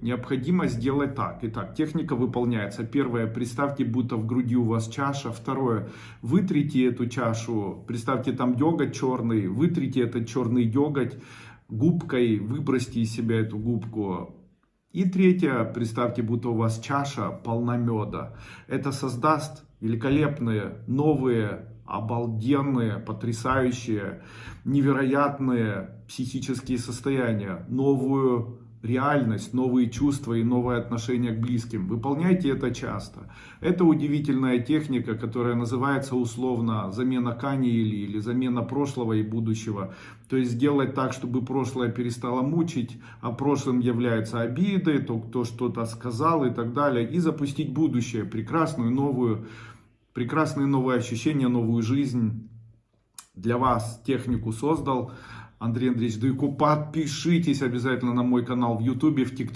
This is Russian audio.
Необходимо сделать так. Итак, техника выполняется. Первое, представьте, будто в груди у вас чаша. Второе, вытрите эту чашу, представьте там деготь черный, вытрите этот черный деготь губкой, выбросьте из себя эту губку. И третье, представьте, будто у вас чаша полна меда. Это создаст великолепные, новые, обалденные, потрясающие, невероятные психические состояния, новую реальность, новые чувства и новое отношение к близким. Выполняйте это часто. Это удивительная техника, которая называется условно замена каниели или замена прошлого и будущего. То есть сделать так, чтобы прошлое перестало мучить, а прошлым являются обиды, то, кто что-то сказал и так далее. И запустить будущее, прекрасную новую, прекрасные новые ощущения, новую жизнь. Для вас технику создал. Андрей Андреевич Дуйко. Подпишитесь обязательно на мой канал в Ютубе, в ТикТоке.